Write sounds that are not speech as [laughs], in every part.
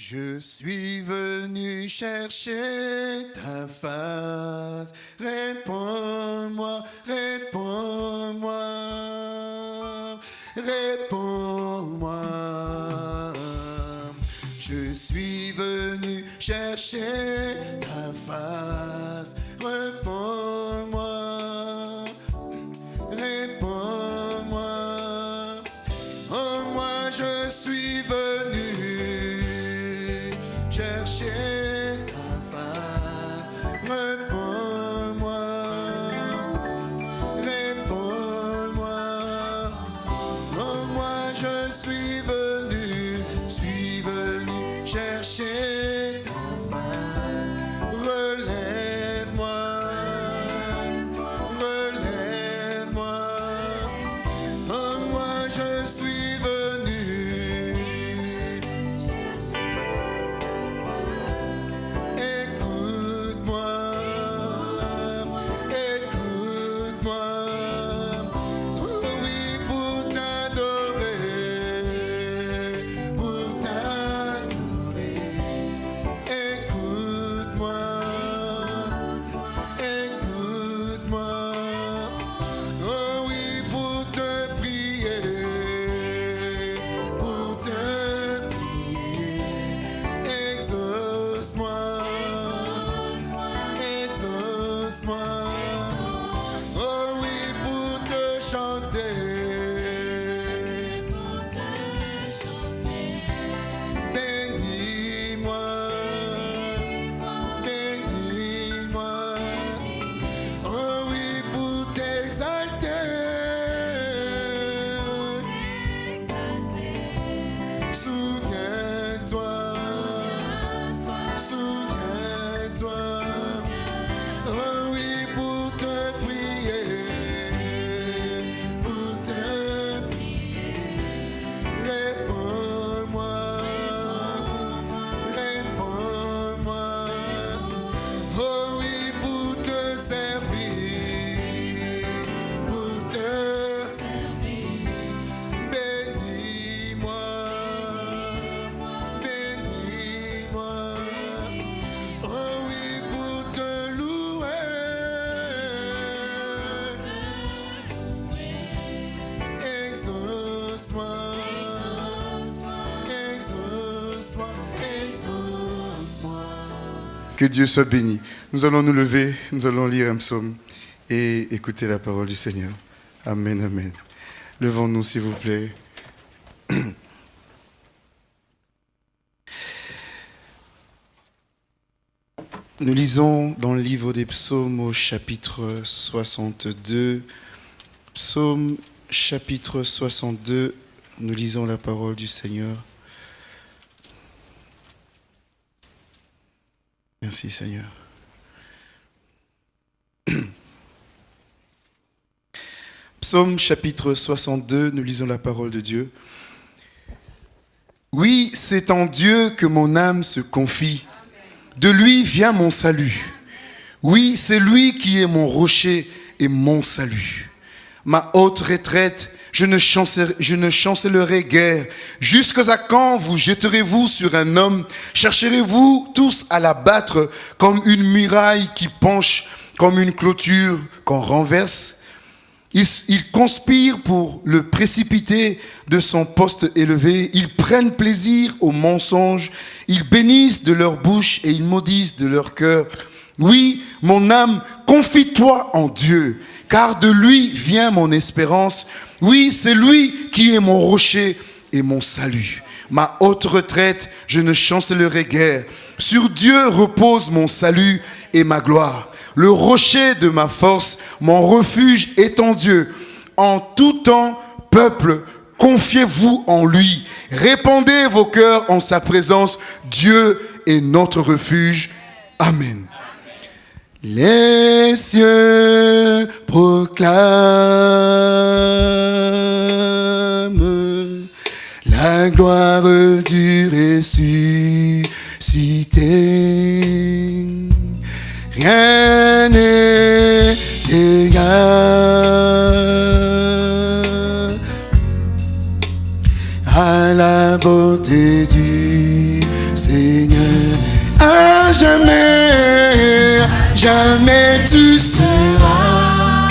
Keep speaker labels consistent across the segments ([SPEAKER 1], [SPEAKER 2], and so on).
[SPEAKER 1] Je suis venu chercher ta face. Réponds-moi, réponds-moi, réponds-moi. Je suis venu chercher ta face. Que Dieu soit béni. Nous allons nous lever, nous allons lire un psaume et écouter la parole du Seigneur. Amen, amen. Levons-nous, s'il vous plaît. [clears throat] Nous lisons dans le livre des psaumes au chapitre 62. Psaume chapitre 62, nous lisons la parole du Seigneur. Merci Seigneur. [clears throat] Psaume chapitre 62, nous lisons la parole de Dieu. Oui, c'est en Dieu que mon âme se confie. De lui vient mon salut. Oui, c'est lui qui est mon rocher et mon salut. Ma haute retraite, je ne, chancellerai guère. Jusqu'à quand vous jetterez-vous sur un homme? Chercherez-vous tous à l'abattre comme une muraille qui penche, comme une clôture qu'on renverse? Ils, ils, conspirent pour le précipiter de son poste élevé. Ils prennent plaisir au mensonge. Ils bénissent de leur bouche et ils maudissent de leur cœur. Oui, mon âme, confie-toi en Dieu, car de lui vient mon espérance. Oui, c'est lui qui est mon rocher et mon salut. Ma haute retraite, je ne chancellerai guère. Sur Dieu repose mon salut et ma gloire le rocher de ma force, mon refuge est en Dieu. En tout temps, peuple, confiez-vous en lui. Répandez vos cœurs en sa présence. Dieu est notre refuge. Amen. Les cieux proclament la gloire du ressuscité. Rien n'est égal à la beauté du Seigneur. À jamais, jamais tu seras,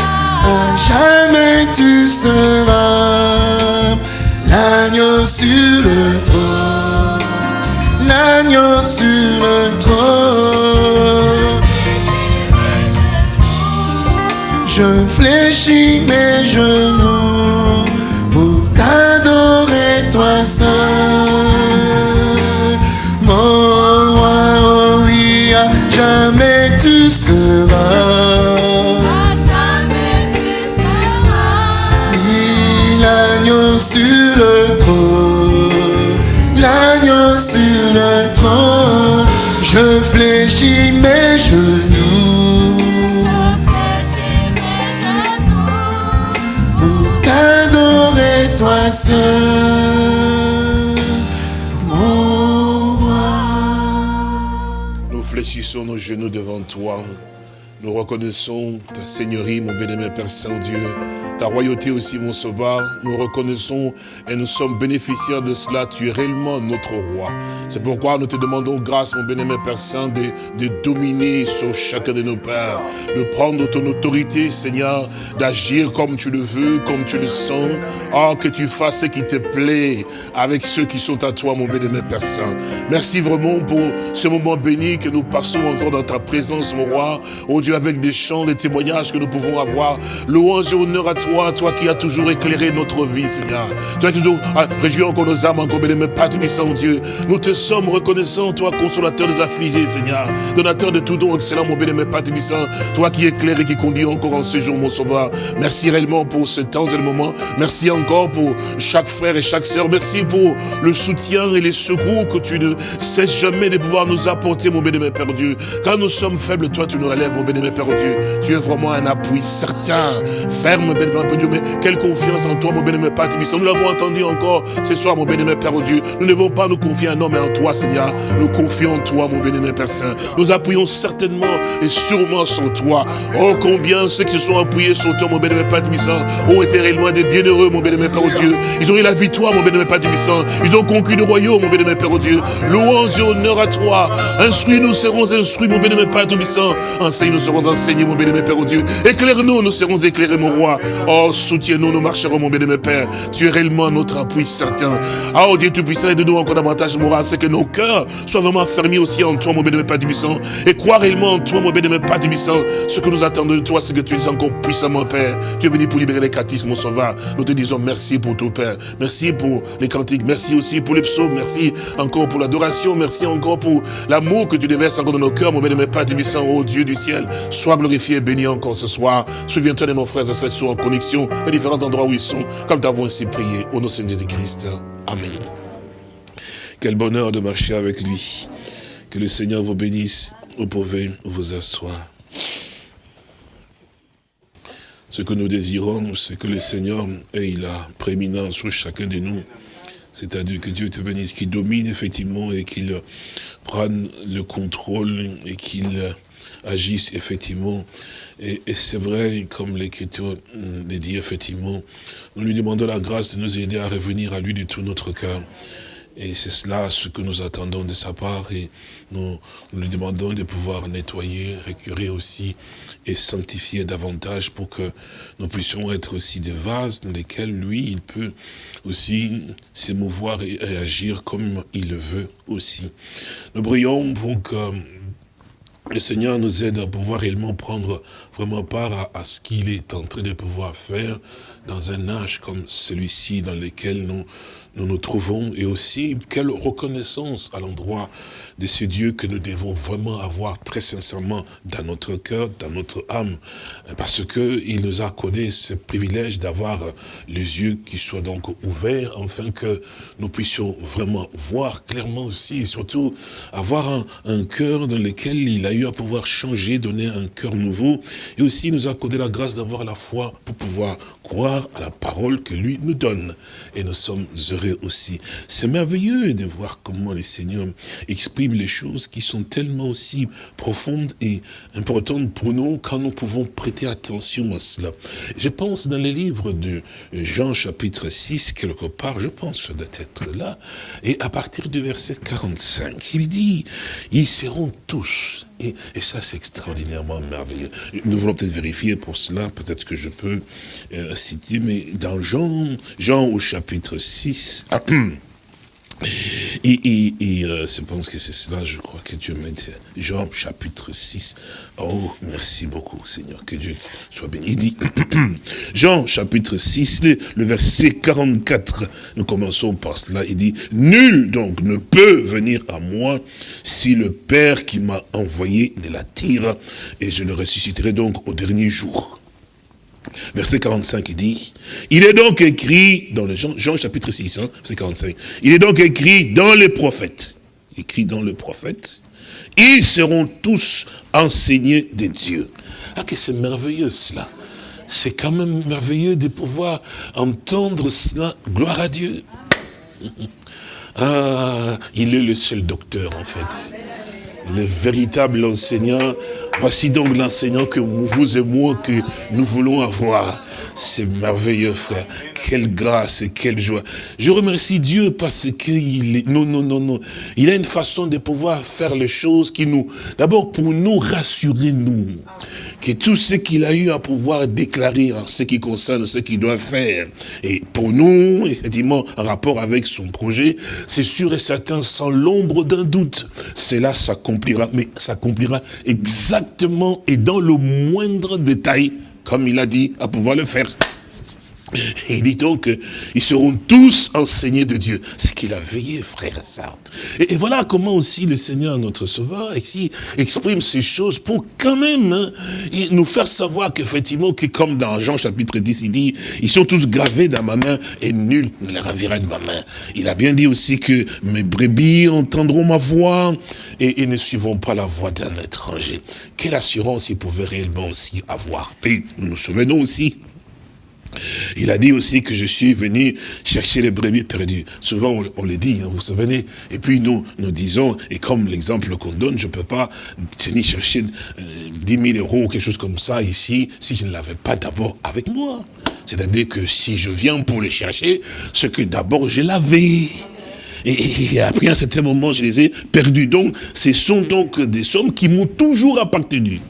[SPEAKER 1] jamais tu seras l'agneau sur le trône, l'agneau sur le trône. Je fléchis mes genoux
[SPEAKER 2] Fléchissons nos genoux devant toi. Nous reconnaissons ta seigneurie, mon bien-aimé Père Saint-Dieu, ta royauté aussi, mon sauveur. Nous reconnaissons et nous sommes bénéficiaires de cela. Tu es réellement notre roi. C'est pourquoi nous te demandons grâce, mon bien-aimé Père Saint, de, de dominer sur chacun de nos pères, de prendre ton autorité, Seigneur, d'agir comme tu le veux, comme tu le sens. Oh, que tu fasses ce qui te plaît avec ceux qui sont à toi, mon bien-aimé Père Saint. Merci vraiment pour ce moment béni que nous passons encore dans ta présence, mon roi. Avec des chants, des témoignages que nous pouvons avoir. Louange et honneur à toi, toi qui as toujours éclairé notre vie, Seigneur. Toi qui toujours encore nos âmes, encore bien-aimé Père Tubissant, Dieu. Nous te sommes reconnaissants, toi, consolateur des affligés, Seigneur. Donateur de tout don excellent, mon bien-aimé Père Tubissant. Toi qui éclaires et qui conduis encore en ce jour, mon sauveur. Merci réellement pour ce temps et le moment. Merci encore pour chaque frère et chaque sœur. Merci pour le soutien et les secours que tu ne cesses jamais de pouvoir nous apporter, mon bien-aimé Père Dieu. Quand nous sommes faibles, toi, tu nous relèves, mon bien-aimé Père Dieu. Tu es vraiment un appui certain, ferme, bien-aimé Dieu. Mais quelle confiance en toi, mon bien-aimé Père. Nous l'avons entendu encore ce soir, mon bien-aimé Père Dieu. Nous ne devons pas nous confier en homme, mais en toi, Seigneur. Nous confions en toi, mon bien-aimé Père Saint. Nous appuyons certainement et sûrement sur toi. Oh, combien ceux qui se sont appuyés sur toi, mon bien-aimé Père Tubissant, ont été réellement des bienheureux, mon bien-aimé Père Dieu. Ils ont eu la victoire, mon bien-aimé Père Tubissant. Ils ont conquis le royaume, mon bien-aimé Père Dieu. Louange et honneur à toi. Instruis, nous serons instruits, mon bien-aimé Père Tubissant. Enseigne, nous serons enseignés, mon bien-aimé Père Dieu. Éclaire-nous, nous serons éclairés, mon roi. Oh, soutiens-nous, nous marcherons, mon bien-aimé Père. Tu es réellement notre appui certain. Ah, oh Dieu Tout-Puissant, aide-nous encore davantage, mon roi, c'est que nos cœurs soient vraiment fermés aussi en toi, mon bien-aimé Père Tubissant. Et croire réellement en toi, mon bien-aimé Père Tubissant. Ce que nous attendons de toi, c'est que tu es encore puissamment, Père. Tu es venu pour libérer les captifs, mon sauveur. Nous te disons merci pour tout, Père. Merci pour les cantiques. Merci aussi pour les psaumes. Merci encore pour l'adoration. Merci encore pour l'amour que tu déverses encore dans nos cœurs, mon bien-aimé Père Tubissant, oh Dieu du ciel. Sois glorifié et béni encore ce soir. Souviens-toi de nos frères et sœurs qui en connexion, les différents endroits où ils sont, comme nous avons ainsi prié. Au nom de Jésus-Christ. Amen. Quel bonheur de marcher avec lui. Que le Seigneur vous bénisse. Vous pouvez vous asseoir. Ce que nous désirons, c'est que le Seigneur ait la prééminence sur chacun de nous. C'est-à-dire que Dieu te bénisse, qu'il domine effectivement et qu'il prenne le contrôle et qu'il agisse effectivement. Et, et c'est vrai, comme l'Écriture le dit effectivement, nous lui demandons la grâce de nous aider à revenir à lui de tout notre cœur. Et c'est cela ce que nous attendons de sa part et nous, nous lui demandons de pouvoir nettoyer, récurer aussi et sanctifier davantage pour que nous puissions être aussi des vases dans lesquels lui, il peut aussi s'émouvoir et, et agir comme il le veut aussi. Nous prions pour que le Seigneur nous aide à pouvoir réellement prendre vraiment part à, à ce qu'il est en train de pouvoir faire dans un âge comme celui-ci dans lequel nous, nous trouvons et aussi quelle reconnaissance à l'endroit de ce Dieu que nous devons vraiment avoir très sincèrement dans notre cœur, dans notre âme, parce que il nous a accordé ce privilège d'avoir les yeux qui soient donc ouverts, afin que nous puissions vraiment voir clairement aussi, et surtout avoir un, un cœur dans lequel il a eu à pouvoir changer, donner un cœur nouveau, Et aussi, il nous a accordé la grâce d'avoir la foi pour pouvoir croire à la parole que lui nous donne. Et nous sommes heureux aussi. C'est merveilleux de voir comment les Seigneurs expriment les choses qui sont tellement aussi profondes et importantes pour nous quand nous pouvons prêter attention à cela. Je pense dans les livres de Jean chapitre 6, quelque part, je pense que ça doit être là, et à partir du verset 45, il dit, ils seront tous et, ça, c'est extraordinairement merveilleux. Nous voulons peut-être vérifier pour cela, peut-être que je peux euh, citer, mais dans Jean, Jean au chapitre 6, [clears throat] Et, et, et euh, je pense que c'est cela, je crois que Dieu m'aide. Jean chapitre 6. Oh, merci beaucoup, Seigneur. Que Dieu soit béni. Il dit, [clears throat] Jean chapitre 6, le, verset 44. Nous commençons par cela. Il dit, nul donc ne peut venir à moi si le Père qui m'a envoyé ne l'attire et je le ressusciterai donc au dernier jour. Verset 45, il dit, il est donc écrit, dans le Jean, chapitre 6, hein, verset 45, il est donc écrit dans les prophètes, écrit dans le prophète, ils seront tous enseignés de Dieu. Ah, que c'est merveilleux cela. C'est quand même merveilleux de pouvoir entendre cela. Gloire à Dieu. [laughs] Ah, il est le seul docteur en fait. Le véritable enseignant Voici donc l'enseignant que vous et moi, que nous voulons avoir. C'est merveilleux, frère. Quelle grâce et quelle joie. Je remercie Dieu parce qu'il est... Non, non, non, non. Il a une façon de pouvoir faire les choses qui nous... D'abord, pour nous rassurer, nous. Que tout ce qu'il a eu à pouvoir déclarer en ce qui concerne ce qu'il doit faire. Et pour nous, effectivement, en rapport avec son projet, c'est sûr et certain, sans l'ombre d'un doute. Cela s'accomplira. Mais s'accomplira exactement et dans le moindre détail, comme il a dit, à pouvoir le faire. Il dit donc qu'ils seront tous enseignés de Dieu. C'est qu'il a veillé, frère et Et, voilà comment aussi le Seigneur, notre Sauveur, ici, exprime ces choses pour quand même hein, nous faire savoir qu'effectivement, que comme dans Jean chapitre 10, il dit, ils sont tous gravés dans ma main et nul ne les ravira de ma main. Il a bien dit aussi que mes brebis entendront ma voix et, et ne suivront pas la voix d'un étranger. Quelle assurance il pouvait réellement aussi avoir. Et nous nous souvenons aussi il a dit aussi que je suis venu chercher les brebis perdues. Souvent, on, le dit, hein, vous vous souvenez Et puis nous, nous disons, et comme l'exemple qu'on donne, je ne peux pas venir chercher 10 euh, 000 euros ou quelque chose comme ça ici, si je ne l'avais pas d'abord avec moi. C'est-à-dire que si je viens pour les chercher, ce que d'abord je l'avais. Et, et, après, à un certain moment, je les ai perdus. Donc, ce sont donc des sommes qui m'ont toujours appartenu.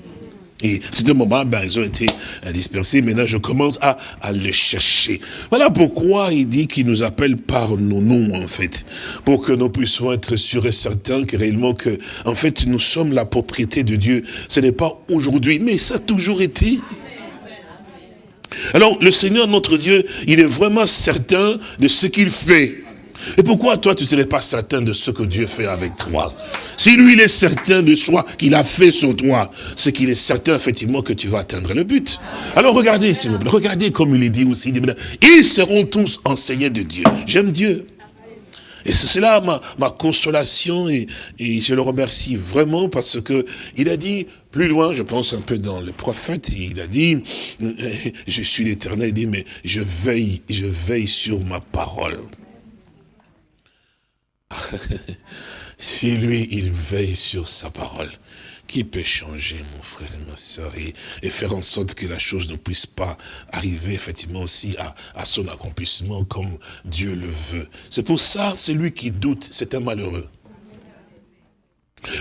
[SPEAKER 2] Et c'est un moment, ben, ils ont été dispersés. Maintenant, je commence à, à les chercher. Voilà pourquoi il dit qu'il nous appelle par nos noms, en fait. Pour que nous puissions être sûrs et certains que réellement que, en fait, nous sommes la propriété de Dieu. Ce n'est pas aujourd'hui, mais ça a toujours été. Alors, le Seigneur, notre Dieu, il est vraiment certain de ce qu'il fait. Et pourquoi toi, tu ne serais pas certain de ce que Dieu fait avec toi? Si lui, il est certain de soi qu'il a fait sur toi, c'est qu'il est certain, effectivement, que tu vas atteindre le but. Alors regardez, s'il vous plaît, regardez comme il est dit aussi, ils seront tous enseignés de Dieu. J'aime Dieu. Et c'est cela ma, consolation et, et, je le remercie vraiment parce que il a dit plus loin, je pense un peu dans le prophète, il a dit, [laughs] je suis l'éternel, il dit, mais je veille, je veille sur ma parole. [laughs] si lui, il veille sur sa parole, qui peut changer, mon frère et ma soeur, et, faire en sorte que la chose ne puisse pas arriver, effectivement, aussi à, à son accomplissement comme Dieu le veut. C'est pour ça, celui qui doute, c'est un malheureux.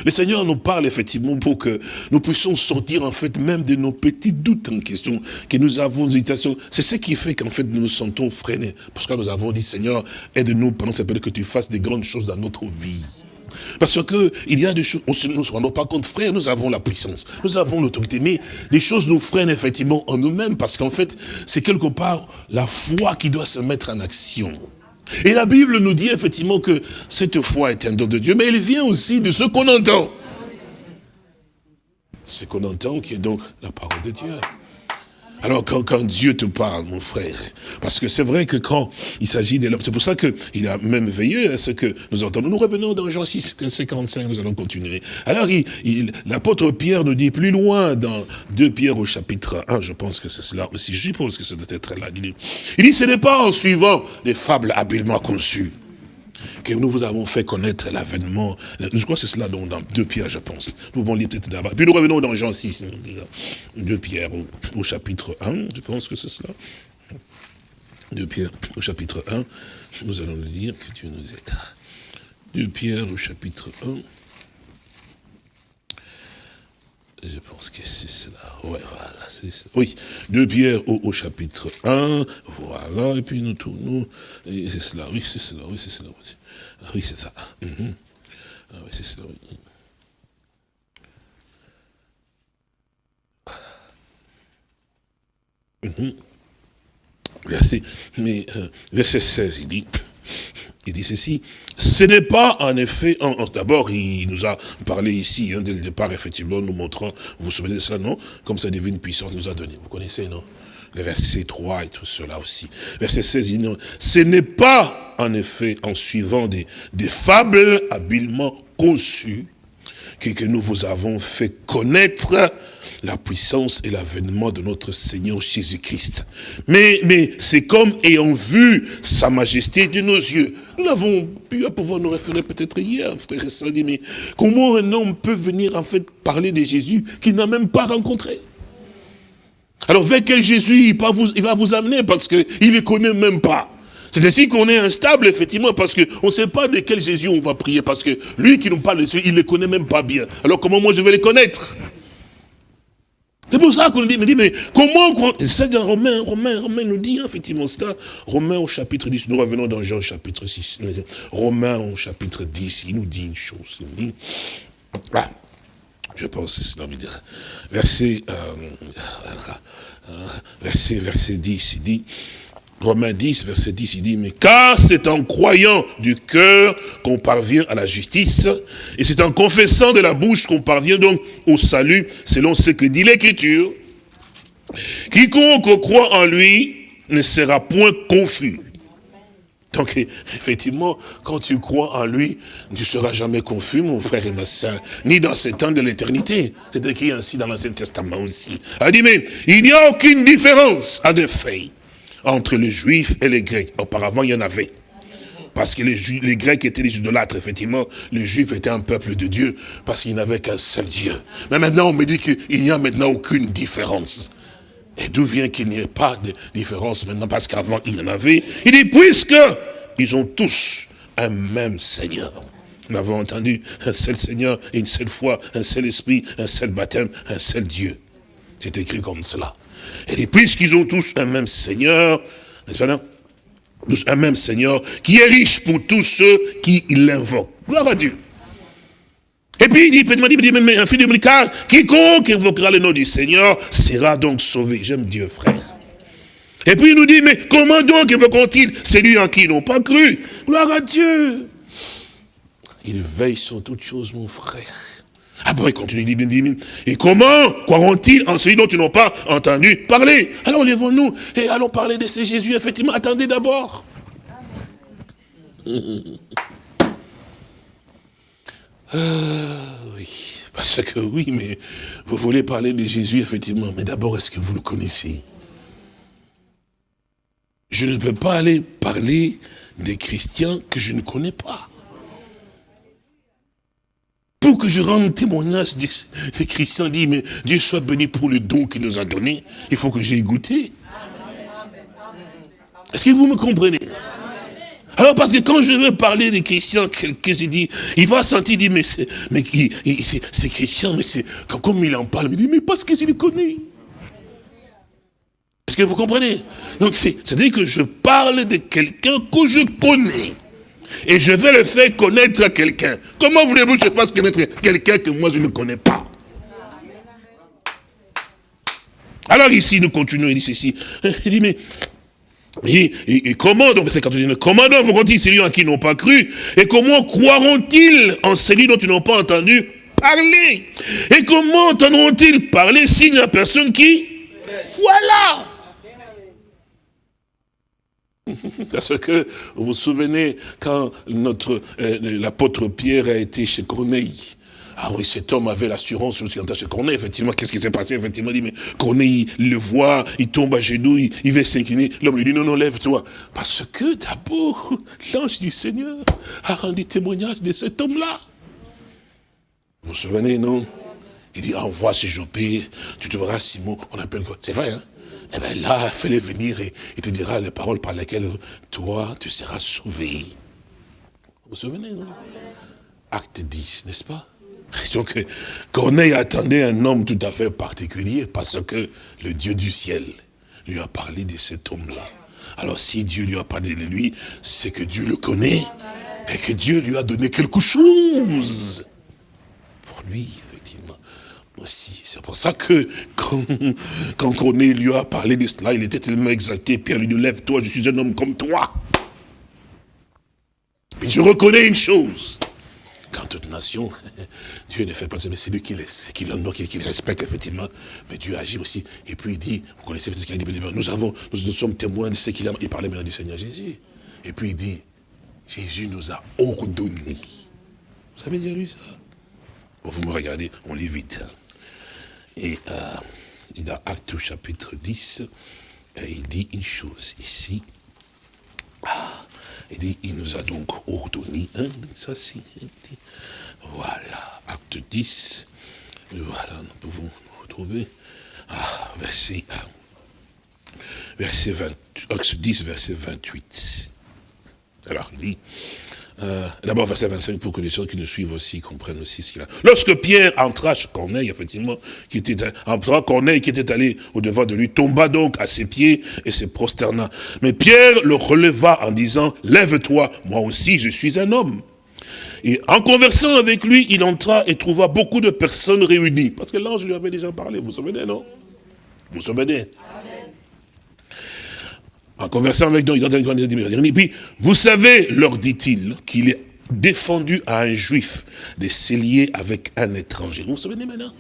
[SPEAKER 2] Le Seigneur nous parle effectivement pour que nous puissions sortir en fait même de nos petits doutes en question, que nous avons hésitation. C'est ce qui fait qu'en fait nous nous sentons freinés. Parce que nous avons dit Seigneur, aide-nous pendant cette période que tu fasses des grandes choses dans notre vie. Parce que il y a des choses, on ne se rend pas compte, frère, nous avons la puissance, nous avons l'autorité, mais les choses nous freinent effectivement en nous-mêmes, parce qu'en fait, c'est quelque part la foi qui doit se mettre en action. Et la Bible nous dit effectivement que cette foi est un don de Dieu, mais elle vient aussi de ce qu'on entend. Ce qu'on entend qui est donc la parole de Dieu. Alors quand, quand, Dieu te parle, mon frère, parce que c'est vrai que quand il s'agit de l'homme, c'est pour ça qu'il a même veillé à ce que nous entendons. Nous revenons dans Jean 6, 55, nous allons continuer. Alors l'apôtre Pierre nous dit plus loin dans 2 Pierre au chapitre 1, je pense que c'est cela aussi, je suppose que ça doit être là. Il dit ce n'est pas en suivant les fables habilement conçues que nous vous avons fait connaître l'avènement. Je crois que c'est cela dans, dans 2 Pierre, je pense. Nous pouvons lire peut-être d'abord. Puis nous revenons dans Jean 6, 2 Pierre au, chapitre 1, je pense que c'est cela. 2 Pierre au chapitre 1, nous allons le dire, que Dieu nous aide. 2 Pierre au chapitre 1. Je pense que c'est cela. Ouais, voilà. Oui, 2 Pierre au, chapitre 1. Voilà, et puis nous tournons. Et c'est cela, oui, c'est cela, oui, c'est cela. Ah, oui, c'est ça. -hmm. ah, oui, c'est cela, -hmm. Verset, mais, euh, verset 16, il dit, il dit ceci, ce n'est pas en effet, d'abord il nous a parlé ici, hein, dès le départ, effectivement, nous montrant, vous vous souvenez de cela, non? Comme sa divine puissance nous a donné, vous connaissez, non? Le verset 3 et tout cela aussi. Verset 16, il dit non, ce n'est pas, en effet, en suivant des, des fables habilement conçues que, que nous vous avons fait connaître la puissance et l'avènement de notre Seigneur Jésus-Christ. Mais, mais c'est comme ayant vu sa majesté de nos yeux. Nous l'avons pu à pouvoir nous référer peut-être hier, frère et sœur, mais comment un homme peut venir en fait parler de Jésus qu'il n'a même pas rencontré? Alors vers quel Jésus il va vous, il va vous amener parce qu'il ne les connaît même pas? C'est ainsi qu'on est instable, effectivement, parce qu'on ne sait pas de quel Jésus on va prier, parce que lui qui nous parle de il ne les connaît même pas bien. Alors comment moi je vais les connaître? C'est pour ça qu'on dit, dit, mais comment, c'est dans Romain, Romain, Romain nous dit, effectivement, cela, Romain au chapitre 10, nous revenons dans Jean chapitre 6, Romain au chapitre 10, il nous dit une chose, il dit, ah, je pense que c'est cela, verset, euh, verset, verset 10, il dit, Romains 10, verset 10, il dit, mais car c'est en croyant du cœur qu'on parvient à la justice, et c'est en confessant de la bouche qu'on parvient donc au salut, selon ce que dit l'Écriture. Quiconque croit en lui ne sera point confus. Donc, effectivement, quand tu crois en lui, tu ne seras jamais confus, mon frère et ma soeur, ni dans ce temps de l'éternité. C'est écrit ainsi dans l'Ancien Testament aussi. Il dit, mais il n'y a aucune différence, à de fait entre les juifs et les grecs. Auparavant, il y en avait. Parce que les, Grecs étaient des idolâtres, effectivement. Les Juifs étaient un peuple de Dieu, parce qu'il n'avait qu'un seul Dieu. Mais maintenant, on me dit qu'il n'y a maintenant aucune différence. Et d'où vient qu'il n'y ait pas de différence maintenant? Parce qu'avant, il y en avait. Il dit, puisque ils ont tous un même Seigneur. Nous avons entendu un seul Seigneur, une seule foi, un seul esprit, un seul baptême, un seul Dieu. C'est écrit comme cela. Et puisqu'ils ont tous un même Seigneur, n'est-ce pas Tous un même Seigneur, qui est riche pour tous ceux qui l'invoquent. Gloire à Dieu. Et puis il dit, il dit, mais un fils de car quiconque invoquera le nom du Seigneur sera donc sauvé. J'aime Dieu, frère. Et puis il nous dit, mais comment donc invoqueront-ils celui en qui ils n'ont pas cru? Gloire à Dieu. Il veille sur toutes choses, mon frère. Ah bon, il continue, il dit, et comment croiront-ils en celui dont ils n'ont pas entendu parler? Alors lèvons-nous et allons parler de ce Jésus, effectivement. Attendez d'abord. [laughs] Ah, oui, parce que oui, mais vous voulez parler de Jésus, effectivement. Mais d'abord, est-ce que vous le connaissez? Je ne peux pas aller parler des chrétiens que je ne connais pas pour que je rende témoignage, le Christian dit, mais Dieu soit béni pour le don qu'il nous a donné, il faut que j'ai goûté. Est-ce que vous me comprenez? Alors parce que quand je veux parler des chrétiens, quelqu'un je dis, il va sentir, dit, mais c'est, mais c'est chrétien, mais c'est, comme il en parle, il mais parce que je le connais. Est-ce que vous comprenez? Donc c'est-à-dire que je parle de quelqu'un que je connais. Et je vais le faire connaître à quelqu'un. Comment voulez-vous que je fasse connaître quelqu'un que moi je ne connais pas? Alors ici, nous continuons, il dit ceci. Il dit, mais et, comment donc, comment donc vont-ils celui en qui n'ont pas cru? Et comment croiront-ils en celui dont ils n'ont pas entendu parler? Et comment entendront-ils parler s'il n'y a personne qui? Voilà [laughs] Parce que vous vous souvenez quand notre euh, l'apôtre Pierre a été chez Corneille. Ah oui, cet homme avait l'assurance aussi chez Corneille, effectivement, qu'est-ce qui s'est passé? Effectivement, il dit, mais Corneille, il le voit, il tombe à genoux, il, il va s'incliner. L'homme lui dit, non, non, lève-toi. Parce que d'abord, [laughs] l'ange du Seigneur a rendu témoignage de cet homme-là. Vous vous souvenez, non? Il dit, envoie ce Jopé, tu te verras Simon, on appelle quoi? C'est vrai, hein? Eh bien là, fais-les venir et il te dira les paroles par lesquelles toi, tu seras sauvé. Vous vous souvenez, non? Acte 10, n'est-ce pas? [laughs] Donc, Corneille attendait un homme tout à fait particulier parce que le Dieu du ciel lui a parlé de cet homme-là. Alors, si Dieu lui a parlé de lui, c'est que Dieu le connaît et que Dieu lui a donné quelque chose pour lui aussi. C'est pour ça que quand, quand lui a parlé de cela, il était tellement exalté. Pierre lui dit, lève-toi, je suis un homme comme toi. Mais je reconnais une chose. Quand toute nation, [laughs] Dieu ne fait pas ça, mais c'est lui qui, laisse, qui qui, qui, respecte effectivement. Mais Dieu agit aussi. Et puis il dit, vous connaissez ce qu'il a dit, nous avons, nous, sommes témoins de ce qu'il a. Il parlait maintenant du Seigneur Jésus. Et puis il dit, Jésus nous a ordonné. Vous savez dire lui ça? Vous me regardez, on lit vite. Hein. Et euh, a Acte chapitre 10, et il dit une chose ici. Ah, il dit, il nous a donc ordonné, hein, ça c'est, voilà, acte 10, voilà, nous pouvons retrouver, ah, verset, verset 20, acte 10, verset 28. Alors, il dit, euh, D'abord, verset 25, pour que les gens qui nous suivent aussi comprennent aussi ce qu'il a. Lorsque Pierre entra chez Corneille, effectivement, qui était, entra, Corneille, qui était allé au-devant de lui, tomba donc à ses pieds et se prosterna. Mais Pierre le releva en disant, lève-toi, moi aussi je suis un homme. Et en conversant avec lui, il entra et trouva beaucoup de personnes réunies. Parce que l'ange lui avait déjà parlé, vous vous souvenez, non? Vous vous souvenez? En conversant avec nous, il puis, vous savez, leur dit-il, qu'il est défendu à un juif de s'élier avec un étranger. Vous vous souvenez maintenant?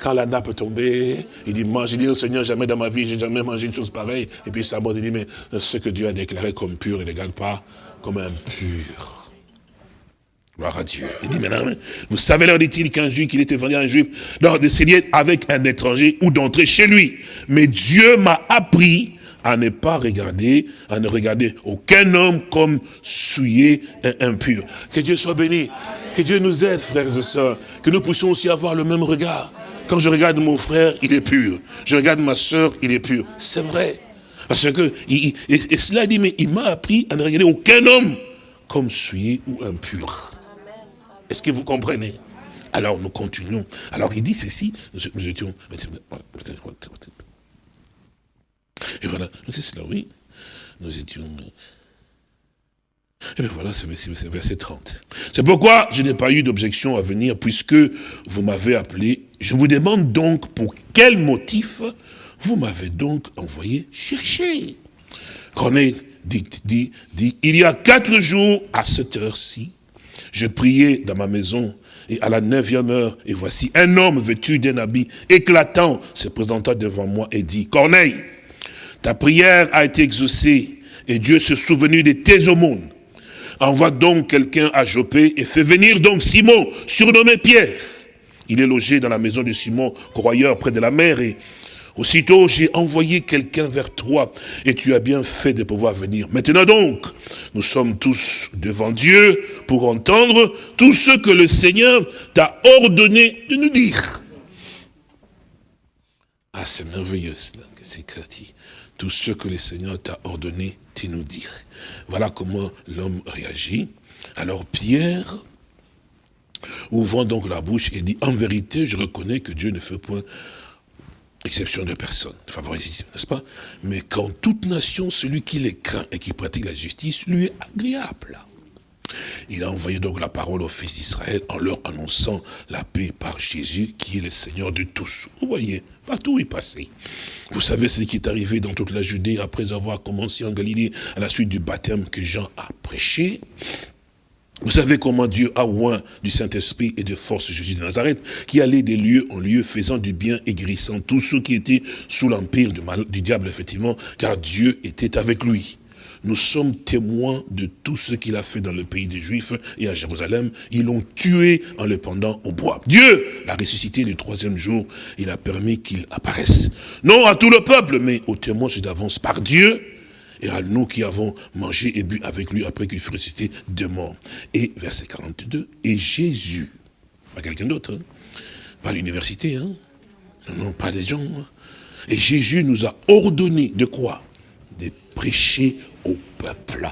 [SPEAKER 2] Quand la nappe tombée, il dit, mange, il dit au Seigneur, jamais dans ma vie, j'ai jamais mangé une chose pareille. Et puis ça il dit, mais ce que Dieu a déclaré comme pur, il ne pas comme impur. Gloire à Dieu. Il dit maintenant, vous savez, leur dit-il qu'un juif, qu'il était venu à un juif, de s'élier avec un étranger ou d'entrer chez lui. Mais Dieu m'a appris à ne pas regarder, à ne regarder aucun homme comme souillé et impur. Que Dieu soit béni. Que Dieu nous aide, frères et sœurs. Que nous puissions aussi avoir le même regard. Quand je regarde mon frère, il est pur. Je regarde ma soeur, il est pur. C'est vrai. Parce que, et, cela dit, mais il m'a appris à ne regarder aucun homme comme souillé ou impur. Est-ce que vous comprenez? Alors nous continuons. Alors il dit ceci, nous étions... Et voilà, c'est cela, oui. Nous étions... Et bien voilà, c'est verset 30. C'est pourquoi je n'ai pas eu d'objection à venir, puisque vous m'avez appelé. Je vous demande donc pour quel motif vous m'avez donc envoyé chercher. Corneille dit, dit, dit, il y a quatre jours à cette heure-ci, je priais dans ma maison et à la neuvième heure, et voici un homme vêtu d'un habit éclatant se présenta devant moi et dit, Corneille, ta prière a été exaucée et Dieu se souvenu de tes aumônes. Envoie donc quelqu'un à Jopé et fais venir donc Simon, surnommé Pierre. Il est logé dans la maison de Simon, croyeur près de la mer et Aussitôt, j'ai envoyé quelqu'un vers toi et tu as bien fait de pouvoir venir. Maintenant donc, nous sommes tous devant Dieu pour entendre tout ce que le Seigneur t'a ordonné de nous dire. Ah, c'est merveilleux, c'est tout ce que le Seigneur t'a ordonné de nous dire. Voilà comment l'homme réagit. Alors Pierre, ouvrant donc la bouche, et dit, en vérité, je reconnais que Dieu ne fait point exception de personne, favorisation, n'est-ce pas? Mais quand toute nation, celui qui les craint et qui pratique la justice, lui est agréable. Il a envoyé donc la parole aux fils d'Israël en leur annonçant la paix par Jésus, qui est le Seigneur de tous. Vous voyez, partout il passait. Vous savez ce qui est arrivé dans toute la Judée après avoir commencé en Galilée à la suite du baptême que Jean a prêché. Vous savez comment Dieu a oint du Saint-Esprit et de force Jésus de Nazareth, qui allait des lieux en lieu, faisant du bien et guérissant tous ceux qui étaient sous l'empire du diable, effectivement, car Dieu était avec lui. Nous sommes témoins de tout ce qu'il a fait dans le pays des Juifs et à Jérusalem. Ils l'ont tué en le pendant au bois. Dieu l'a ressuscité le troisième jour. Il a permis qu'il apparaisse. Non à tout le peuple, mais aux témoins d'avance par Dieu et à nous qui avons mangé et bu avec lui après qu'il fut ressuscité de mort. Et verset 42, et Jésus, pas quelqu'un d'autre, hein, pas l'université, hein, non, pas des gens, hein. et Jésus nous a ordonné de quoi? De prêcher peuple.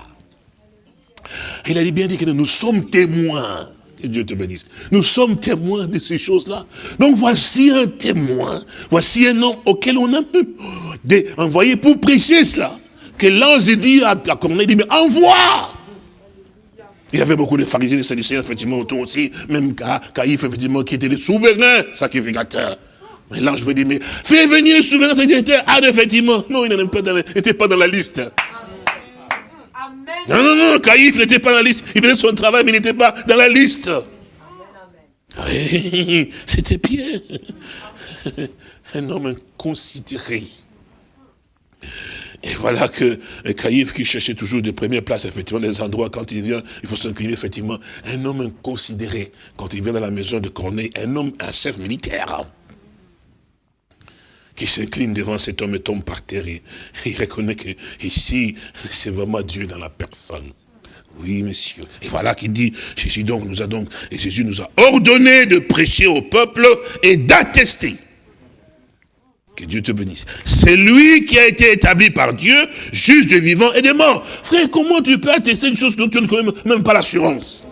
[SPEAKER 2] Il a dit bien dit que nous sommes témoins. Que Dieu te bénisse. Nous sommes témoins de ces choses-là. Donc voici un témoin. Voici un homme auquel on a envoyé pour prêcher cela que l'ange dit à, à dit, mais envoie il y avait beaucoup de pharisiens et de sadducéens, effectivement, autour aussi, même Caïphe, effectivement, qui était le souverain sacrificateur. Mais l'ange me dit, mais fais venir le souverain sacrificateur. Ah, effectivement, non, il n'était pas, dans la liste. Non, non, non, Caïphe n'était pas dans la liste. Il faisait son travail, mais il n'était pas dans la liste. C'était Pierre. Un homme inconsidéré. Et voilà que Caïphe qui cherchait toujours de premières places, effectivement, les endroits, quand il vient, il faut s'incliner, effectivement. Un homme inconsidéré, quand il vient dans la maison de Corneille, un homme, un chef militaire, qui s'incline devant cet homme et tombe par terre. Et, il reconnaît que ici, c'est vraiment Dieu dans la personne. Oui, monsieur. Et voilà qu'il dit, Jésus donc nous a donc, et Jésus nous a ordonné de prêcher au peuple et d'attester que Dieu te bénisse. C'est lui qui a été établi par Dieu, juge de vivants et des morts. Frère, comment tu peux attester une chose dont tu ne connais même pas l'assurance?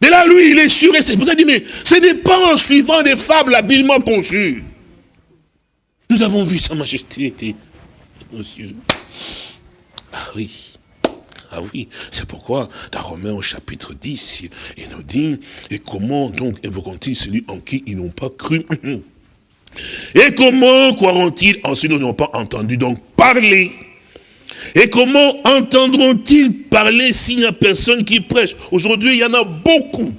[SPEAKER 2] Mais là, lui, il est sûr et c'est pour ça dit, mais ce n'est pas en suivant des fables habilement conçues. Nous avons vu sa majesté, monsieur. Ah oui. Ah oui, c'est pourquoi dans Romains au chapitre 10, il nous dit, et comment donc évoquons-ils celui en qui ils n'ont pas cru? [laughs] Et comment croiront-ils en ceux qui n'ont pas entendu donc parler? Et comment entendront-ils parler s'il n'y a personne qui prêche? Aujourd'hui, il y en a beaucoup.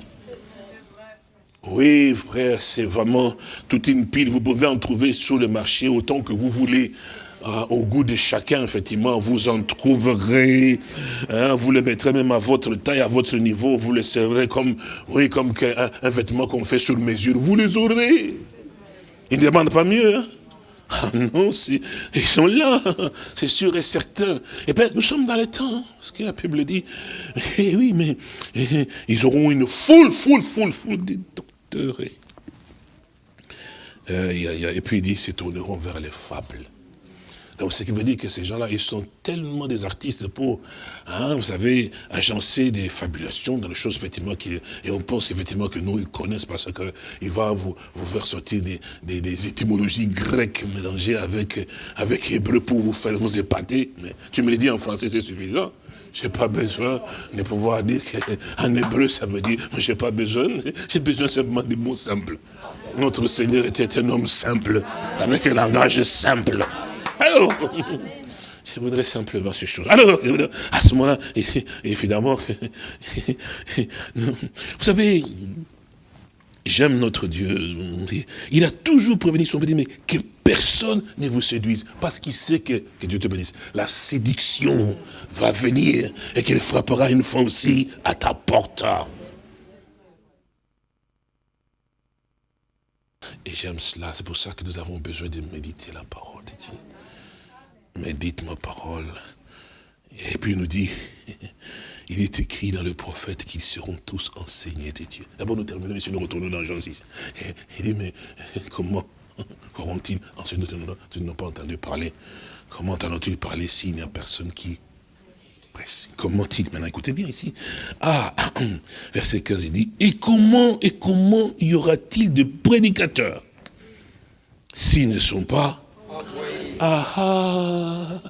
[SPEAKER 2] Oui, frère, c'est vraiment toute une pile. Vous pouvez en trouver sur le marché autant que vous voulez. Ah, au goût de chacun, effectivement, vous en trouverez. Hein, vous le mettrez même à votre taille, à votre niveau. Vous le serrez comme, oui, comme un, un vêtement qu'on fait sur mesure. Vous les aurez. Ils ne demandent pas mieux. Hein. Ah non, ils sont là, c'est sûr et certain. Et eh bien, nous sommes dans le temps, ce que la Bible dit. Eh oui, mais eh, ils auront une foule, foule, foule, foule Euh, et puis il dit, ils se tourneront vers les fables. Donc, ce qui veut dire que ces gens-là, ils sont tellement des artistes pour, hein, vous savez, agencer des fabulations dans les choses, effectivement, qui, et on pense effectivement que nous, ils connaissent parce qu'il va vous, vous faire sortir des, des, étymologies grecques mélangées avec, avec hébreu pour vous faire vous épater. Mais tu me le dis en français, c'est suffisant. Je n'ai pas besoin de pouvoir dire qu'en hébreu, ça veut dire, je n'ai pas besoin, j'ai besoin simplement de mots simples. Notre Seigneur était un homme simple, avec un langage simple. Alors, je voudrais simplement ces choses. Alors, à ce moment-là, [laughs] évidemment, [laughs] vous savez, j'aime notre Dieu. Il a toujours prévenu son petit, mais que personne ne vous séduise, parce qu'il sait que, que Dieu te bénisse, la séduction va venir et qu'elle frappera une fois aussi à ta porte. Et j'aime cela, c'est pour ça que nous avons besoin de méditer la parole de Dieu médite ma parole. Et puis il nous dit, il est écrit dans le prophète qu'ils seront tous enseignés de Dieu. D'abord nous terminons ici, nous retournons dans Jean 6. Et il dit, mais [laughs] comment [laughs] auront-ils enseigné Tu n'as pas entendu parler. Comment entendront-ils parler s'il n'y a personne qui Comment il Maintenant, écoutez bien ici. Ah, [clears throat] verset 15, il dit, et comment, et comment y aura-t-il de prédicateurs s'ils ne sont pas? Ah ah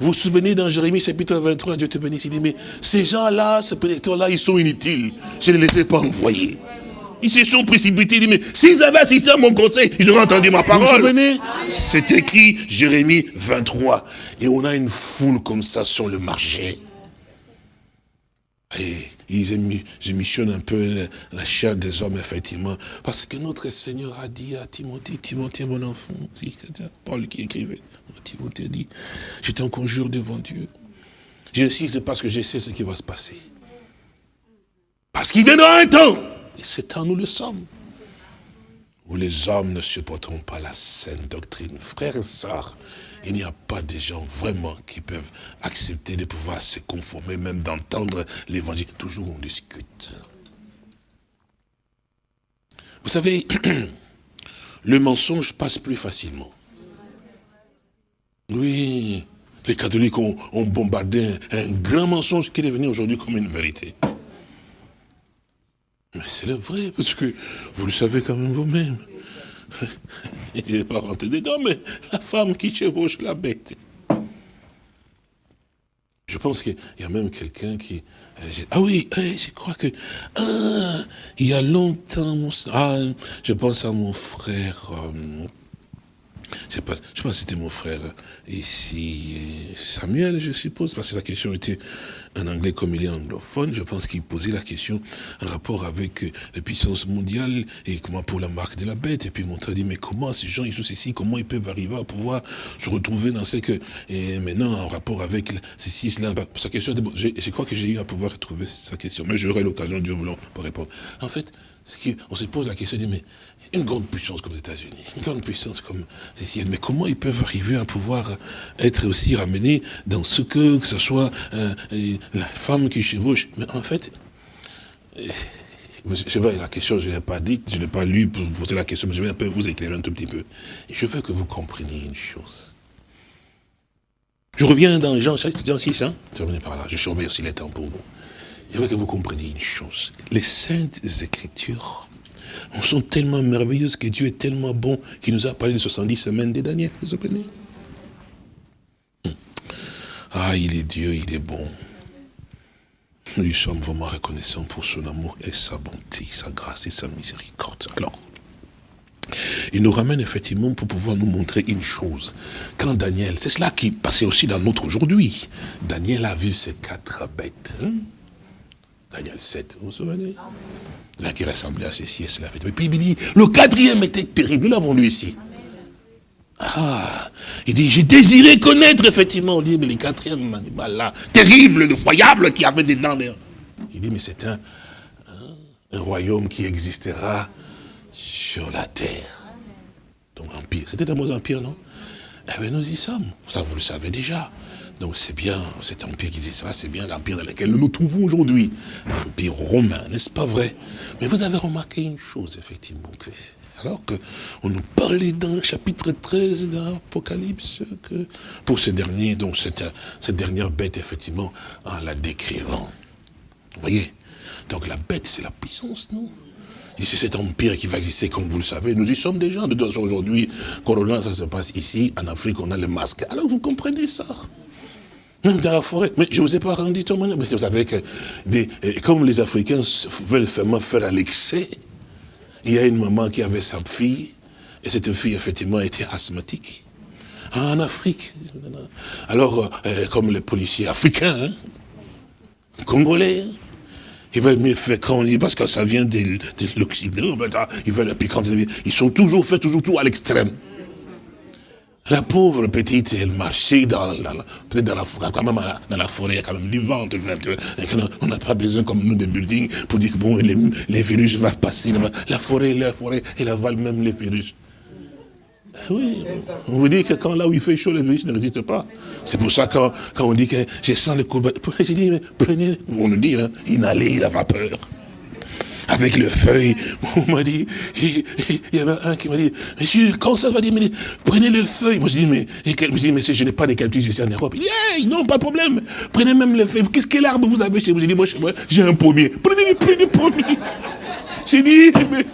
[SPEAKER 2] Vous vous souvenez dans Jérémie chapitre 23, Dieu te bénisse, il dit, mais ces gens-là, ces prédicteurs-là, ils sont inutiles. Je ne les ai pas envoyés. Ils se sont précipités, il dit, mais s'ils avaient assisté à mon conseil, ils auraient entendu ma parole. Vous vous souvenez? C'est écrit Jérémie 23. Et on a une foule comme ça sur le marché. Et ils émissionnent un peu la chair des hommes, effectivement. Parce que notre Seigneur a dit à Timothée, Timothée, mon enfant, Paul qui écrivait, Timothée dit, je t'en conjure devant Dieu. J'insiste parce que je sais ce qui va se passer. Parce qu'il viendra un temps, et c'est temps nous le sommes, où les hommes ne supporteront pas la saine doctrine. Frères et sœurs, il n'y a pas de gens vraiment qui peuvent accepter de pouvoir se conformer, même d'entendre l'évangile. Toujours on discute. Vous savez, [clears throat] le mensonge passe plus facilement. Oui, les catholiques ont, bombardé un, grand mensonge qui est devenu aujourd'hui comme une vérité. Mais c'est le vrai, parce que vous le savez quand même vous-même. [laughs] Il n'est pas rentré dedans, mais la femme qui chevauche la bête. Je pense qu'il y a même quelqu'un qui... Euh, ah oui, eh, je crois que... Ah, il y a longtemps, ah, je pense à mon frère... Euh, je sais pas, si c'était mon frère ici, Samuel, je suppose, parce que sa question était en anglais comme il est anglophone. Je pense qu'il posait la question en rapport avec les puissances mondiales et comment pour la marque de la bête. Et puis mon dit, mais comment ces gens, ils sont ici, comment ils peuvent arriver à pouvoir se retrouver dans ce que, et maintenant en rapport avec ceci, cela. Sa question, je, crois que j'ai eu à pouvoir retrouver sa question, mais j'aurai l'occasion, Dieu voulant, pour répondre. En fait, on se pose la question, mais une grande puissance comme les États-Unis, une grande puissance comme ceci, mais comment ils peuvent arriver à pouvoir être aussi ramenés dans ce que, que ce soit euh, la femme qui chevauche? Mais en fait, je vais, la question, je ne l'ai pas dite, je ne l'ai pas lu pour vous poser la question, mais je vais un peu vous éclairer un tout petit peu. Je veux que vous compreniez une chose. Je reviens dans Jean, Jean 6, hein, terminé par là, je surveille aussi les temps pour vous. Je veux que vous compreniez une chose. Les saintes écritures sont tellement merveilleuses que Dieu est tellement bon qu'il nous a parlé de 70 semaines de Daniel. Vous souvenez hmm. Ah, il est Dieu, il est bon. Nous sommes vraiment reconnaissants pour son amour et sa bonté, sa grâce et sa miséricorde. Alors, il nous ramène effectivement pour pouvoir nous montrer une chose. Quand Daniel, c'est cela qui passait aussi dans notre aujourd'hui. Daniel a vu ces quatre bêtes. Hein. Daniel 7, vous vous souvenez? Là qui ressemblait à ceci et cela. Et puis il dit, le quatrième était terrible, nous l'avons lu ici. Ah, il dit, j'ai désiré connaître effectivement, dit, mais le quatrième animal là, terrible, effroyable, qui avait des dents. Il dit, mais c'est un, un, royaume qui existera sur la terre. Donc empire. C'était un mot empire, non? Eh bien, nous y sommes. Ça, vous le savez déjà. Donc c'est bien, cet empire qui ça, c'est bien l'empire dans lequel nous nous trouvons aujourd'hui. L'empire romain, n'est-ce pas vrai? Mais vous avez remarqué une chose, effectivement, alors qu'on nous parlait dans le chapitre 13 de l'Apocalypse, que pour ce dernier, donc cette, cette dernière bête, effectivement, en la décrivant. Vous voyez? Donc la bête, c'est la puissance, non? C'est cet empire qui va exister, comme vous le savez. Nous y sommes déjà. De toute façon, aujourd'hui, Corona, ça se passe ici. En Afrique, on a le masque. Alors, vous comprenez ça? Même dans la forêt. Mais je ne vous ai pas rendu témoignage. Mais vous savez que, comme les Africains veulent vraiment faire à l'excès, il y a une maman qui avait sa fille, et cette fille, effectivement, était asthmatique. En Afrique. Alors, euh, comme les policiers africains, hein, congolais, hein, ils veulent mieux faire quand on dit, parce que ça vient de, l'Occident, ils veulent, ils sont toujours fait toujours tout à l'extrême. La pauvre petite, elle marchait dans la, peut-être dans la quand même dans la forêt, il y a quand même du vent. On n'a pas besoin comme nous de buildings pour dire que bon, les, virus vont passer. La forêt, la forêt, elle avale même les virus. Oui, on vous dit que quand là où il fait chaud, les virus ne résistent pas. C'est pour ça quand, quand on dit que je sens le courbe, j'ai dit, mais prenez, on nous dit, hein, inhalez la vapeur avec le feuille. On m'a dit, il y avait un qui m'a dit, monsieur, quand ça va dire, prenez le feuille. Moi je dis, mais, je dis, monsieur, je n'ai pas de calcul ici en Europe. Il dit, hey, non, pas de problème. Prenez même le feuille. Qu'est-ce quel arbre vous avez chez vous? J'ai dit, moi, j'ai un pommier. Prenez, prenez le pommier. J'ai dit, mais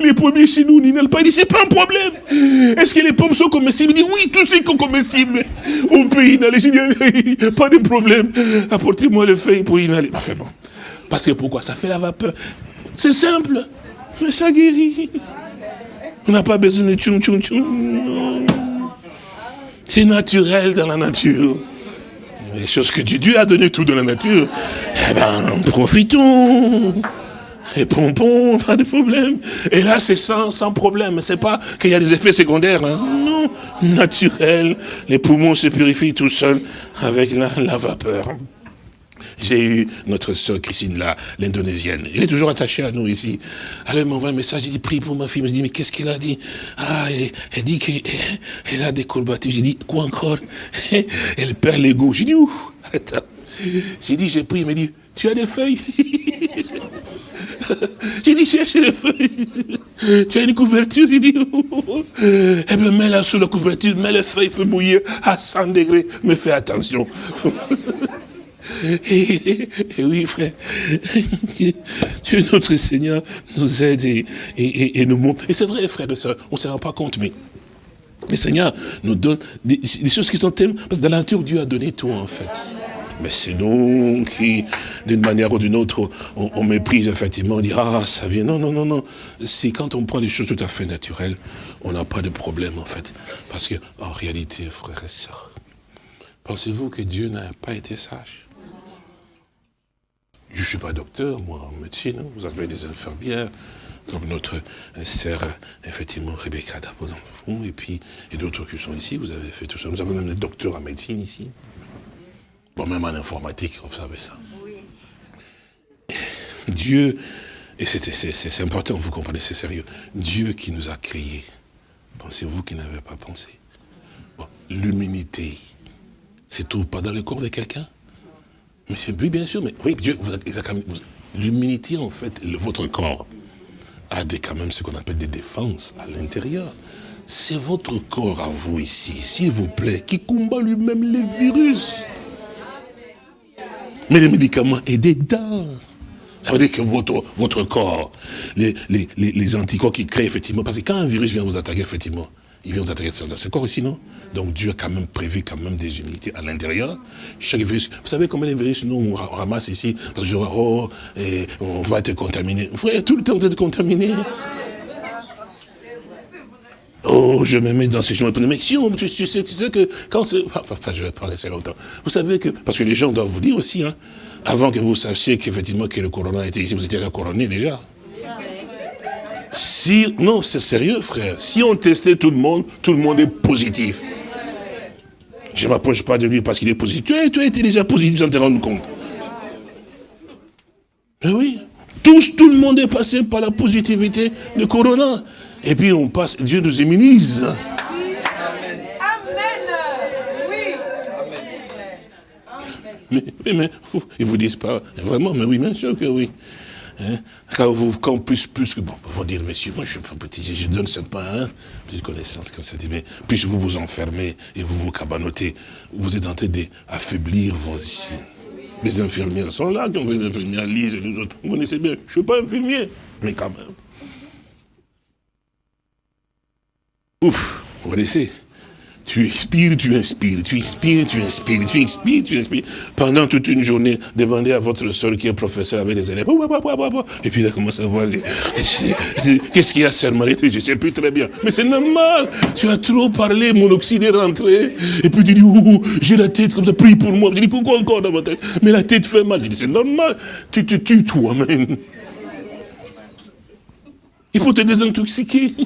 [SPEAKER 2] les pommiers chez nous, n'inhalent pas. Il dit, c'est pas un problème. Est-ce que les pommes sont comestibles? Il dit, oui, tous ces sont comestibles. On peut inhaler. J'ai dit, [laughs] pas de problème. Apportez-moi le feuille pour inhaler. Enfin bon. Parce que pourquoi? Ça fait la vapeur. C'est simple, mais ça guérit. On n'a pas besoin de tchoum tchoum tchoum. C'est naturel dans la nature. les choses que Dieu a donné tout dans la nature, eh ben, profitons. Et pompons, pas de problème. Et là, c'est sans, sans problème. C'est pas qu'il y a des effets secondaires. Hein. Non, naturel. Les poumons se purifient tout seuls avec la, la vapeur. J'ai eu notre soeur Christine là, l'indonésienne. Elle est toujours attachée à nous ici. Elle m'envoie un message, il dit, prie pour ma fille. Je dis, mais qu'est-ce qu'elle a dit? Ah, elle, dit qu'elle a des courbatures. J'ai dit, quoi encore? [laughs] Elle perd l'ego. J'ai dit, ouh, attends. J'ai dit, j'ai pris, il m'a dit, tu as des feuilles? [laughs] J'ai dit, cherche les feuilles. [laughs] Tu as une couverture? J'ai dit, eh bien, mets-la sous la couverture, mets les feuilles, fais bouillir à 100 degrés, mais fais attention. Et, oui, frère, Dieu notre Seigneur nous aide et, nous montre. Et c'est vrai, frère et soeur, on ne se rend pas compte, mais le Seigneur nous donne des, choses qui sont tellement... Parce que dans la nature, Dieu a donné tout, en fait. Mais c'est nous qui, d'une manière ou d'une autre, on, méprise effectivement, on dit, ah, ça vient. Non, non, non, non. C'est quand on prend des choses tout à fait naturelles, on n'a pas de problème, en fait. Parce que, en réalité, frères et sœurs, pensez-vous que Dieu n'a pas été sage? Je ne suis pas docteur, moi, en médecine. Hein. Vous avez des infirmières, comme notre sœur, effectivement, Rebecca d'Abord dans le fond, et puis, et d'autres qui sont ici, vous avez fait tout ça. Nous avons même des docteurs en médecine ici. Bon, même en informatique, vous savez ça. Dieu, et c'est important, vous comprenez, c'est sérieux. Dieu qui nous a créés, pensez-vous qu'il n'avait pas pensé? L'humilité, c'est trouve pas dans le corps de quelqu'un? Mais c'est oui, bien sûr, mais oui, Dieu, l'humilité, en fait, votre corps a des, quand même ce qu'on appelle des défenses à l'intérieur. C'est votre corps à vous ici, s'il vous plaît, qui combat lui-même les virus. Mais les médicaments est dedans. Ça veut dire que votre, votre corps, les, les, les anticorps qui créent effectivement, parce que quand un virus vient vous attaquer, effectivement, il vient vous attaquer dans ce corps ici, non? Donc Dieu a quand même prévu quand même des unités à l'intérieur. Chaque virus, vous savez combien de virus nous on ramasse ici? Parce que oh, on va être contaminé. Frère, tout le temps vous êtes contaminé. Oh, je me mets dans ces choses. Mais si on, tu, sais, tu sais que quand c'est... Enfin, je vais pas rester longtemps. Vous savez que... Parce que les gens doivent vous dire aussi, hein, avant que vous sachiez qu'effectivement que le corona était ici, vous étiez coroné déjà. Si, non, c'est sérieux, frère. Si on testait tout le monde, tout le monde est positif. Je ne m'approche pas de lui parce qu'il est positif. Tu as, tu été déjà positif sans te rendre compte. Mais oui. Tous, tout le monde est passé par la positivité de Corona. Et puis on passe, Dieu nous immunise. Amen. Oui. Mais, mais, mais, ils vous disent pas, vraiment, mais oui, bien sûr que oui. Hein? Quand, vous, quand plus, plus que, bon, vous dire, monsieur, moi je suis un petit, je donne pas hein, petite connaissance comme ça, mais plus vous vous enfermez et vous vous cabanotez, vous êtes en train d'affaiblir vos ici? Les infirmières sont là, ont les infirmières lisent et nous autres. Vous connaissez bien, je suis pas infirmier, mais quand même. Ouf, vous connaissez? Tu expires, tu inspires, tu inspires, tu inspires, tu inspires, tu inspires. Pendant toute une journée, demandez à votre soeur qui est professeur avec des élèves. Et puis il a commencé à voir. Qu'est-ce qu'il y a, sœur Marie Je ne sais plus très bien. Mais c'est normal. Tu as trop parlé, mon oxyde est rentré. Et puis tu dis, j'ai la tête comme ça, prie pour moi. Je dis, pourquoi encore dans ma tête? Mais la tête fait mal. Je dis, c'est normal. Tu te tues toi-même. Il faut te désintoxiquer. [laughs]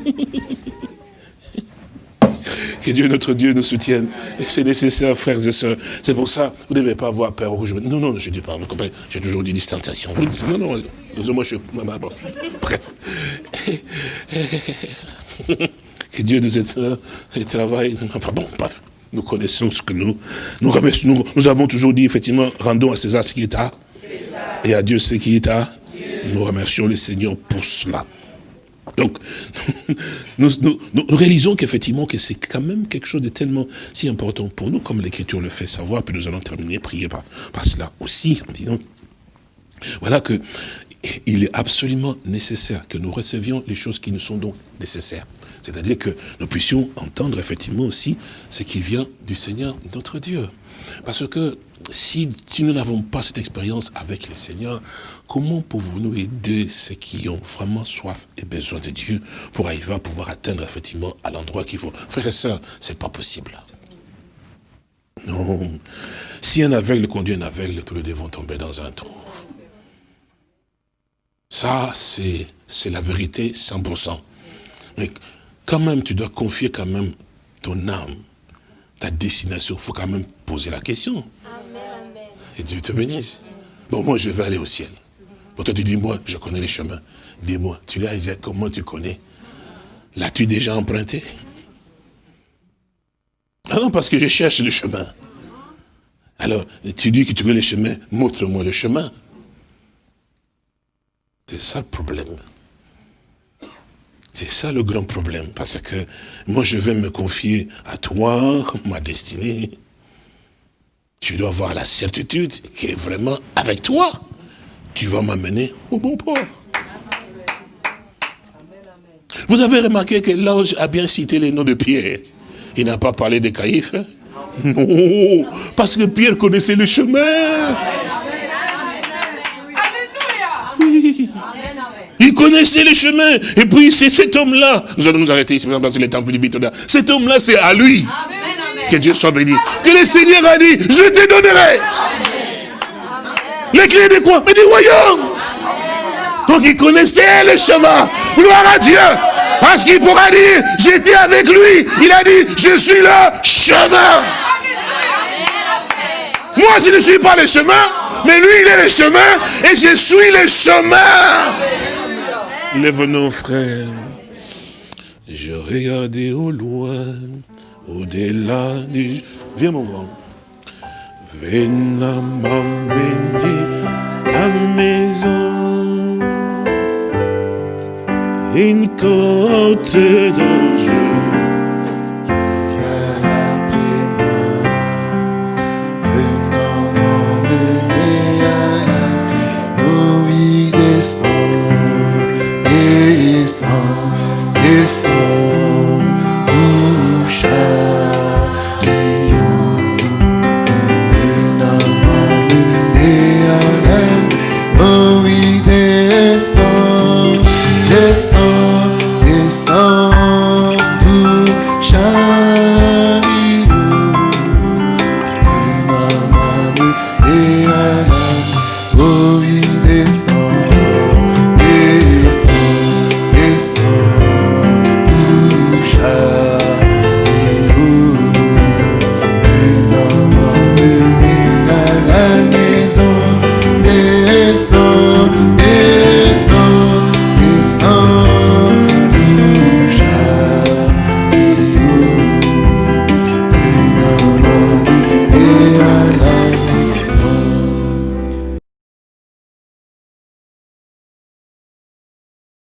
[SPEAKER 2] Que Dieu, notre Dieu, nous soutienne. C'est nécessaire, frères et sœurs. C'est pour ça, vous ne devez pas avoir peur rouge. Non, non, je ne dis pas, vous comprenez J'ai toujours dit distanciation. Non, non, moi je suis... Bref. [laughs] Que Dieu nous aide et travaille. Enfin bon, bref. Nous connaissons ce que nous... Nous, nous, nous avons toujours dit, effectivement, rendons à César ce qui est à. Et à Dieu ce qui est à. Nous remercions le Seigneur pour cela. Donc, [laughs] nous, réalisons qu'effectivement, que c'est quand même quelque chose de tellement si important pour nous, comme l'Écriture le fait savoir, puis nous allons terminer, prier par, par cela aussi, en disant, voilà que il est absolument nécessaire que nous recevions les choses qui nous sont donc nécessaires. C'est-à-dire que nous puissions entendre effectivement aussi ce qui vient du Seigneur, notre Dieu. Parce que si, nous n'avons pas cette expérience avec le Seigneur, comment pouvons-nous aider ceux qui ont vraiment soif et besoin de Dieu pour arriver à pouvoir atteindre effectivement à l'endroit qu'il faut? Frères et sœurs, c'est pas possible. Non. Si un aveugle conduit un aveugle, tous les deux vont tomber dans un trou. Ça, c'est la vérité 100%. Mais quand même, tu dois confier quand même ton âme, ta destination. Il faut quand même poser la question. Et Dieu te bénisse. Bon, moi, je vais aller au ciel. Pour toi, tu dis, moi, je connais les chemins. Dis-moi, tu l'as déjà, comment tu connais? L'as-tu déjà emprunté? Ah non, parce que je cherche le chemin. Alors, tu dis que tu veux le chemin, montre-moi le chemin. C'est ça le problème. C'est ça le grand problème. Parce que moi, je vais me confier à toi, ma destinée. Je dois avoir la certitude qu'il est vraiment avec toi. Tu vas m'amener au bon port. Vous avez remarqué que l'ange a bien cité les noms de Pierre. Il n'a pas parlé de Caïphe. Non, parce que Pierre connaissait le chemin. Il connaissait le chemin. Et puis c'est cet homme-là. Nous allons nous arrêter ici, par exemple, dans le Cet homme-là, c'est à lui. Que Dieu soit béni. Que le Seigneur a dit, je te donnerai. Les clés de quoi? Mais du royaume. Donc il connaissait le chemin. Gloire à Dieu. Parce qu'il pourra dire, j'étais avec lui. Il a dit, je suis le chemin. Moi, je ne suis pas le chemin, mais lui, il est le chemin et je suis le chemin. Lève-nous, frère. Je regardais au loin, au-delà du... Viens, mon grand. Viens m'emmener à maison. Une côte d'ange.